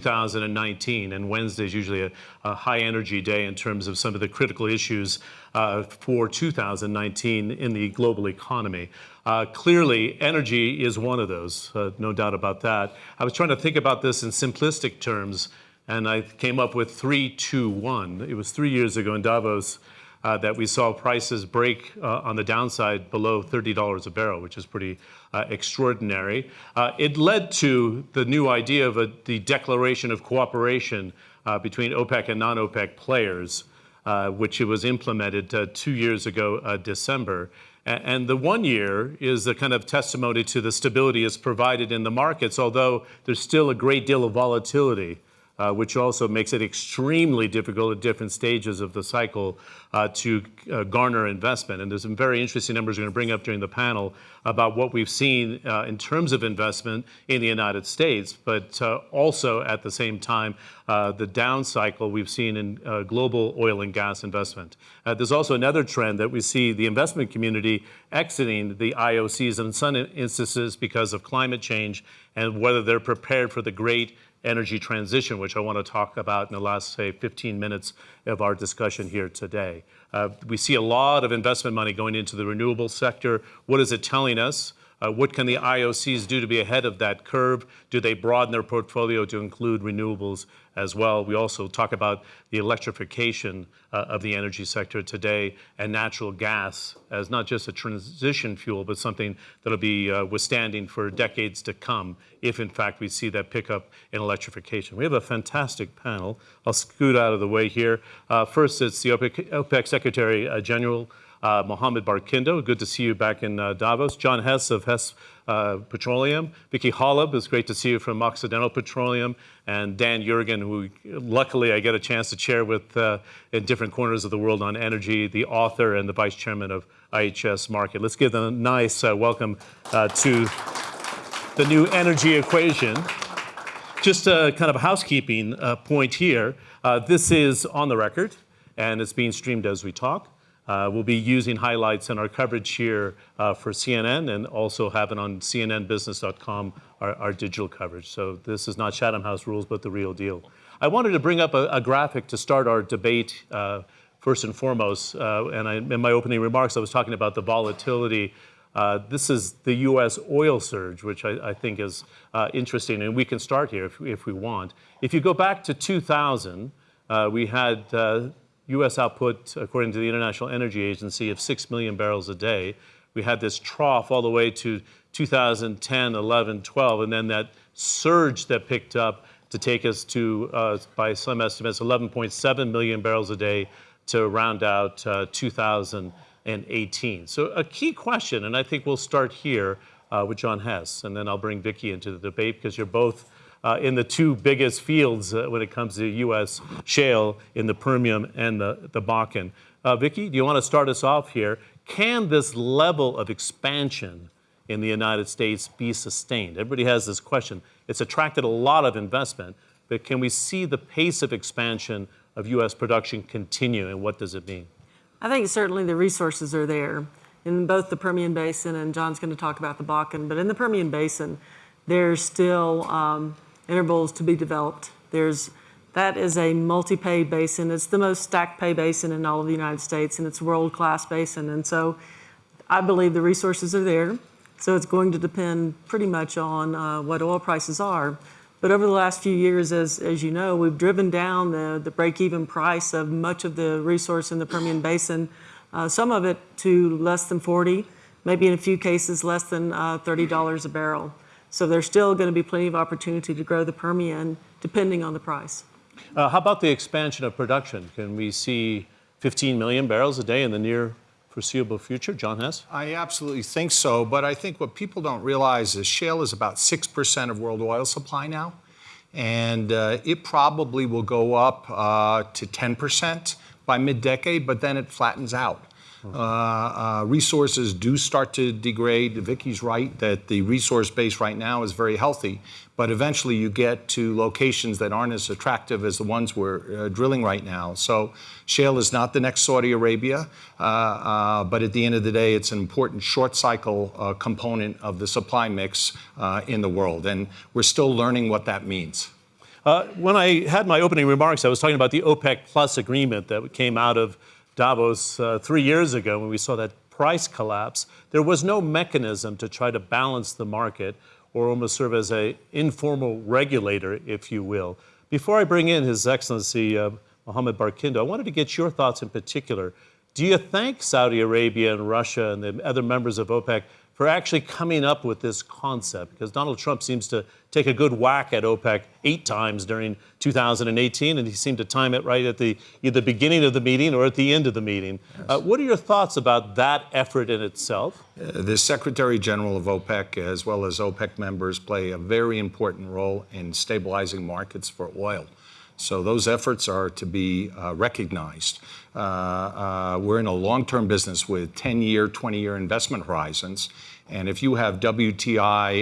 2019, and Wednesday is usually a, a, high energy day in terms of some of the critical issues uh, for 2019 in the global economy. Uh, clearly, energy is one of those, uh, no doubt about that. I was trying to think about this in simplistic terms, and I came up with 321. It was three years ago in Davos that we saw prices break uh, on the downside below $30 a barrel, which is pretty uh, extraordinary. Uh, it led to the new idea of a, the declaration of cooperation uh, between OPEC and non-OPEC players, uh, which it was implemented two years ago, December. And the one year is the kind of testimony to the stability it's provided in the markets, although there's still a great deal of volatility uh, which also makes it extremely difficult at different stages of the cycle uh, to uh, garner investment. And there's some very interesting numbers we're going to bring up during the panel about what we've seen uh, in terms of investment in the United States, but uh, also at the same time, uh, the down cycle we've seen in global oil and gas investment. there's also another trend that we see the investment community exiting the IOCs in some instances because of climate change and whether they're prepared for the great energy transition, which I want to talk about in the last, say, 15 minutes of our discussion here today. Uh, we see a lot of investment money going into the renewable sector. What is it telling us? Uh, what can the IOCs do to be ahead of that curve? Do they broaden their portfolio to include renewables as well? We also talk about the electrification uh, of the energy sector today and natural gas as not just a transition fuel, but something that'll be uh, withstanding for decades to come if, in fact, we see that pickup in electrification. We have a fantastic panel. I'll scoot out of the way here. Uh, first, it's the OPEC, OPEC Secretary uh, General uh, Mohammed Barkindo, good to see you back in uh, Davos. John Hess of Hess uh, Petroleum. Vicki Hollub, it's great to see you from Occidental Petroleum. And Dan Yergin, who luckily I get a chance to chair with uh, in different corners of the world on energy, the author and the vice chairman of IHS Markit. Let's give them a nice uh, welcome uh, to the new energy equation. Just a kind of a housekeeping point here. this is on the record, and it's being streamed as we talk. Uh, we'll be using highlights in our coverage here uh, for CNN and also have it on cnnbusiness.com, our, our, digital coverage. So this is not Chatham House rules, but the real deal. I wanted to bring up a, a graphic to start our debate uh, first and foremost. Uh, and I, in my opening remarks, I was talking about the volatility. Uh, this is the U.S. oil surge, which I, I think is uh, interesting, and we can start here if, if, we want. If you go back to 2000, we had U.S. output, according to the International Energy Agency, of 6 million barrels a day. We had this trough all the way to 2010, 11, 12, and then that surge that picked up to take us to, uh, by some estimates, 11.7 million barrels a day to round out uh, 2018. So a key question, and I think we'll start here uh, with John Hess, and then I'll bring Vicki into the debate because you're both uh, in the two biggest fields uh, when it comes to U.S. shale in the Permian and the, the Bakken. Uh, Vicki, do you want to start us off here? Can this level of expansion in the United States be sustained? Everybody has this question. It's attracted a lot of investment, but can we see the pace of expansion of U.S. production continue, and what does it mean? I think certainly the resources are there in both the Permian Basin, and John's going to talk about the Bakken, but in the Permian Basin, there's still um, intervals to be developed. There's, that is a multi-pay basin. It's the most stacked pay basin in all of the United States, and it's world-class basin. And so I believe the resources are there. So it's going to depend pretty much on uh, what oil prices are. But over the last few years, as, as you know, we've driven down the, the break-even price of much of the resource in the Permian Basin, uh, some of it to less than 40, maybe in a few cases less than uh, $30 a barrel. So there's still going to be plenty of opportunity to grow the Permian depending on the price. Uh, how about the expansion of production? Can we see 15 million barrels a day in the near foreseeable future? John Hess? I absolutely think so, but I think what people don't realize is shale is about 6% of world oil supply now, and uh, it probably will go up uh, to 10% by mid-decade, but then it flattens out. Uh, uh, resources do start to degrade. Vicki's right that the resource base right now is very healthy, but eventually you get to locations that aren't as attractive as the ones we're uh, drilling right now. So shale is not the next Saudi Arabia, uh, uh, but at the end of the day, it's an important short cycle uh, component of the supply mix in the world, and we're still learning what that means. When I had my opening remarks, I was talking about the OPEC Plus agreement that came out of Davos uh, three years ago when we saw that price collapse. There was no mechanism to try to balance the market or almost serve as an informal regulator, if you will. Before I bring in His Excellency uh, Mohammed Barkindo, I wanted to get your thoughts in particular. Do you thank Saudi Arabia and Russia and the other members of OPEC for actually coming up with this concept? Because Donald Trump seems to take a good whack at OPEC eight times during 2018, and he seemed to time it right at the either beginning of the meeting or at the end of the meeting. Uh, what are your thoughts about that effort in itself? The Secretary General of OPEC, as well as OPEC members, play a very important role in stabilizing markets for oil. So those efforts are to be uh, recognized. Uh, uh, we're in a long-term business with 10-year, 20-year investment horizons. And if you have WTI